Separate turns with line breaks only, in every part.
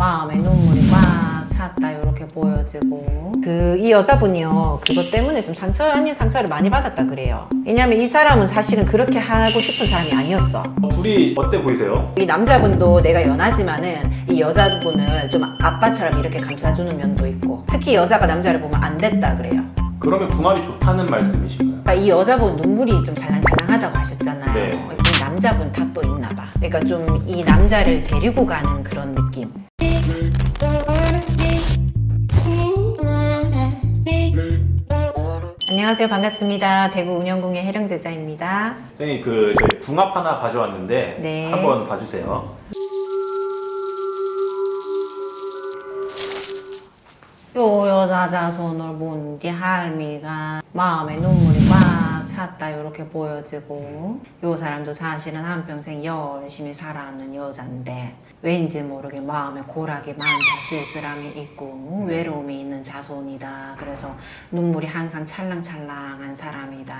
마음에 눈물이 꽉 찼다 이렇게 보여지고. 그 이 여자분이요 그것 때문에 좀 상처 아닌 상처를 많이 받았다 그래요. 왜냐면 이 사람은 사실은 그렇게 하고 싶은 사람이 아니었어.
둘이 어때 보이세요?
이 남자분도 내가 연하지만은 이 여자분을 좀 아빠처럼 이렇게 감싸주는 면도 있고 특히 여자가 남자를 보면 안 됐다 그래요.
그러면 궁합이 좋다는 말씀이신가요?
그러니까 이 여자분 눈물이 좀 잘랑잘랑하다고 하셨잖아요.
네.
이 남자분 탓도 있나 봐. 그러니까 좀 이 남자를 데리고 가는 그런 느낌 안녕하세요 반갑습니다 대구 운영궁의 해령제자입니다
선생님 그 저희 궁합 하나 가져왔는데
네.
한번 봐주세요.
요 여자 자손을 본뒤 할미가 마음에 눈물이 꽉 찼다 이렇게 보여지고. 요 사람도 사실은 한평생 열심히 살아왔는 여잔데 왠지 모르게 마음에 고락이 많다 쓸쓸함이 있고 외로움이 있는 자손이다. 그래서 눈물이 항상 찰랑찰랑한 사람이다.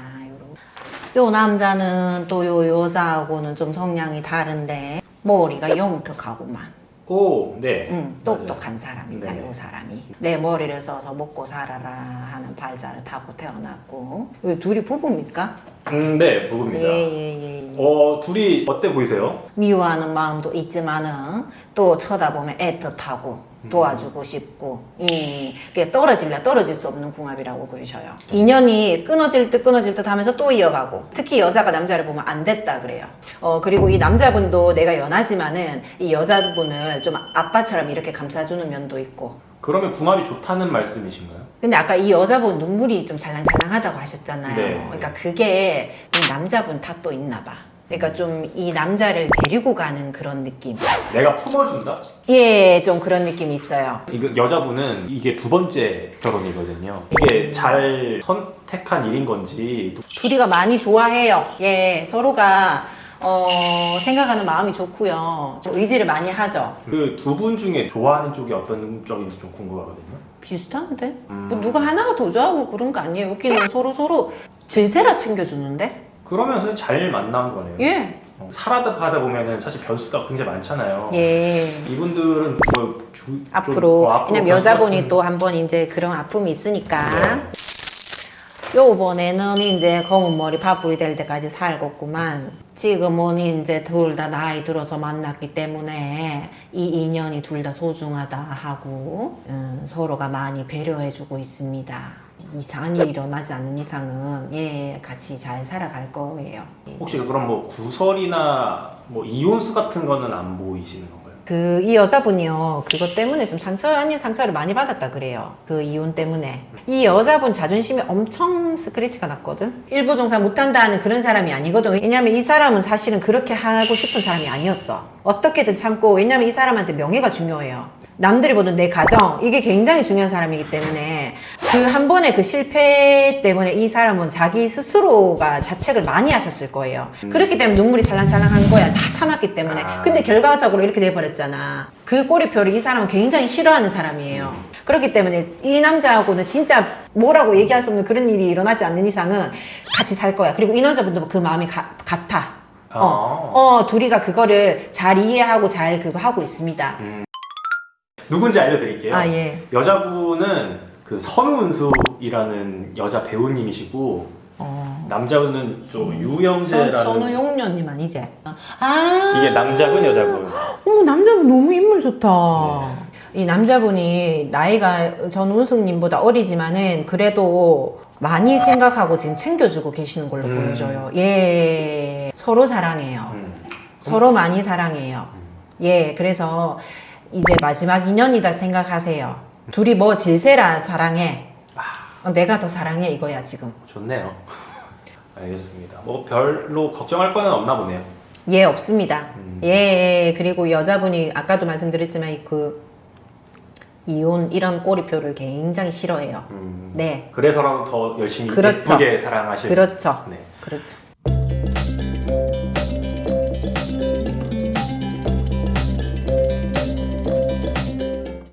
요 남자는 또 요 여자하고는 좀 성향이 다른데 머리가 영특하고만
오, 네.
응, 똑똑한 사람이다,
네네.
요 사람이. 내 머리를 써서 먹고 살아라 하는 발자를 타고 태어났고. 왜 둘이 부부입니까?
음, 네, 부부입니다.
예, 예, 예. 예.
어, 둘이 어때 보이세요?
미워하는 마음도 있지만은 또 쳐다보면 애틋하고 도와주고 싶고 이 그게 떨어질래 떨어질 수 없는 궁합이라고 그러셔요. 인연이 끊어질 듯 끊어질 듯 하면서 또 이어가고 특히 여자가 남자를 보면 안 됐다 그래요. 어 그리고 이 남자분도 내가 연하지만은 이 여자분을 좀 아빠처럼 이렇게 감싸주는 면도 있고
그러면 궁합이 좋다는 말씀이신가요?
근데 아까 이 여자분 눈물이 좀 잘랑잘랑하다고 하셨잖아요.
네.
그러니까 그게 이 남자분 탓도 있나 봐. 그러니까 좀 이 남자를 데리고 가는 그런 느낌.
내가 품어준다?
예, 좀 그런 느낌이 있어요.
이거 여자분은 이게 두 번째 결혼이거든요. 이게 잘 선택한 일인 건지
둘이가 많이 좋아해요. 예, 서로가 어, 생각하는 마음이 좋고요. 좀 의지를 많이 하죠.
그 두 분 중에 좋아하는 쪽이 어떤 쪽인지 좀 궁금하거든요.
비슷한데?
음.
뭐 누가 하나가 더 좋아하고 그런 거 아니에요. 여기는 서로 서로 질세라 챙겨주는데?
그러면서 잘 만난 거네요.
예.
어, 살아다 하다 보면은 사실 변수가 굉장히 많잖아요.
예.
이분들은 뭐 주, 좀,
앞으로
어, 앞으로
왜냐면 여자분이
같은-
또한 번 이제 그런 아픔이 있으니까
네.
요번에는 이제 검은 머리 파뿌리 될 때까지 살겠구만 지금은 이제 둘 다 나이 들어서 만났기 때문에 이 인연이 둘 다 소중하다 하고 음, 서로가 많이 배려해주고 있습니다 이상한 일이 일어나지 않는 이상은 예 같이 잘 살아갈 거예요. 예.
혹시 그럼 뭐 구설이나 뭐 이혼수 같은 거는 안 보이시는 건가요?
그 이 여자분이요. 그것 때문에 좀 상처 아닌 상처를 많이 받았다 그래요. 그 이혼 때문에. 이 여자분 자존심이 엄청 스크래치가 났거든? 일부 종사 못한다는 그런 사람이 아니거든. 왜냐면 이 사람은 사실은 그렇게 하고 싶은 사람이 아니었어. 어떻게든 참고 왜냐면 이 사람한테 명예가 중요해요 남들이 보는 내 가정 이게 굉장히 중요한 사람이기 때문에 그 한 번의 그 실패 때문에 이 사람은 자기 스스로가 자책을 많이 하셨을 거예요. 그렇기 때문에 눈물이 찰랑찰랑한 거야. 다 참았기 때문에.
아.
근데 결과적으로 이렇게 돼버렸잖아. 그 꼬리표를 이 사람은 굉장히 싫어하는 사람이에요. 그렇기 때문에 이 남자하고는 진짜 뭐라고 얘기할 수 없는 그런 일이 일어나지 않는 이상은 같이 살 거야. 그리고 이 남자분도 그 마음이 가- 같아. 어, 어 둘이가 그거를 잘 이해하고 잘 그거 하고 있습니다
누군지 알려드릴게요.
아 예.
여자분은 그 선우은수이라는 여자 배우님이시고
어.
남자분은 좀
선-
유영재라는
선우용녀님 아니지? 아
이게 남자분 여자분.
어머 남자분 너무 인물 좋다.
네.
이 남자분이 나이가 전우승님보다 어리지만은 그래도 많이 생각하고 지금 챙겨주고 계시는 걸로
음.
보여져요. 예, 서로 사랑해요.
음.
서로 많이 사랑해요. 예, 그래서 이제 마지막 인연이다 생각하세요. 둘이 뭐 질세라 사랑해. 어, 내가 더 사랑해 이거야 지금.
좋네요. 알겠습니다. 뭐 별로 걱정할 거는 없나 보네요.
예, 없습니다.
음.
예, 그리고 여자분이 아까도 말씀드렸지만 이그 이혼 이런 꼬리표를 굉장히 싫어해요.
음.
네,
그래서라도 더 열심히
그렇죠.
예쁘게 사랑하시는.
그렇죠.
네.
그렇죠.